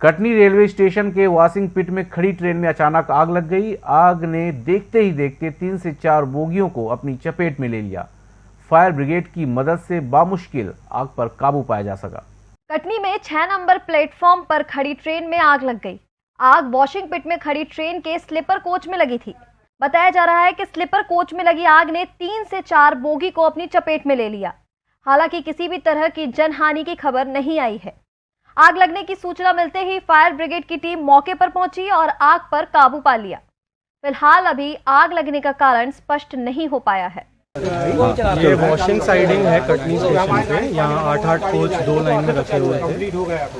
Katni railway station के washing pit में खड़ी ट्रेन में अचानक आग लग गई। आग ने देखते ही देखते तीन से चार बोगियों को अपनी चपेट में ले लिया। फायर ब्रिगेड की मदद से बामुश्किल आग पर काबू पाया जा सका। कटनी में छह नंबर प्लेटफॉर्म पर खड़ी ट्रेन में आग लग गई। आग वॉशिंग पिट में खड़ी ट्रेन के स्लीपर कोच में लगी थी। बताया जा रहा है कि स्लीपर कोच में लगी आग ने तीन से चार बोगी को अपनी चपेट में ले लिया। हालाँकि किसी भी तरह की जनहानि की खबर नहीं आई है। आग लगने की सूचना मिलते ही फायर ब्रिगेड की टीम मौके पर पहुँची और आग पर काबू पा लिया। फ़िलहाल अभी आग लगने का कारण स्पष्ट नहीं हो पाया है। ये वॉशिंग साइडिंग है कटनी स्टेशन पे। यहाँ आठ आठ कोच दो लाइन में रखे हुए थे।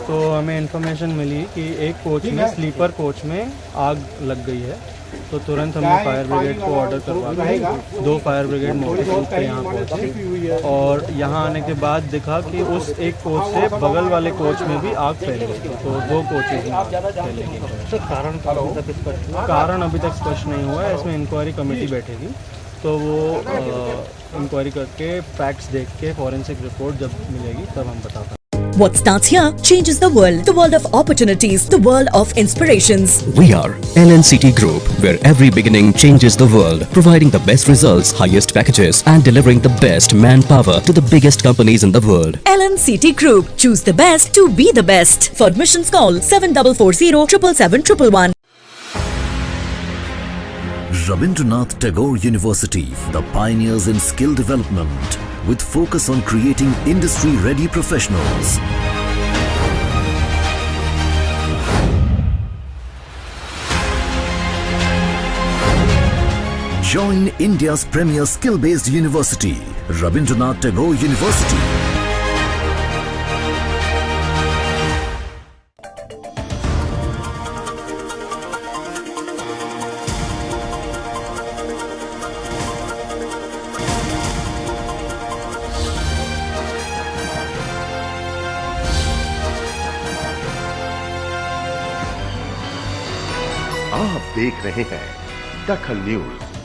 तो हमें इन्फॉर्मेशन मिली कि एक कोच में स्लीपर कोच में आग लग गई है। तो तुरंत हमने फायर ब्रिगेड को ऑर्डर करवा के दो फायर ब्रिगेड मौके पे यहाँ पहुँची। और यहाँ आने के बाद दिखा कि उस एक कोच से बगल वाले कोच में भी आग फैल गई तो दो कोचेज में कारण कारण अभी तक स्पष्ट नहीं हुआ है। इसमें इंक्वायरी कमेटी बैठेगी। तो वो इंक्वायरी करके फैक्ट्स देख के फॉरेंसिक रिपोर्ट जब मिलेगी तब हम बताते हैं What starts here changes the world. The world of opportunities, the world of inspirations. We are LNCT Group, where every beginning changes the world, providing the best results, highest packages, and delivering the best manpower to the biggest companies in the world. LNCT Group. Choose the best to be the best. For admissions, call 7440 777 Rabindranath Tagore University, the pioneers in skill development, with focus on creating industry-ready professionals. Join India's premier skill-based university, Rabindranath Tagore University. आप देख रहे हैं दखल news.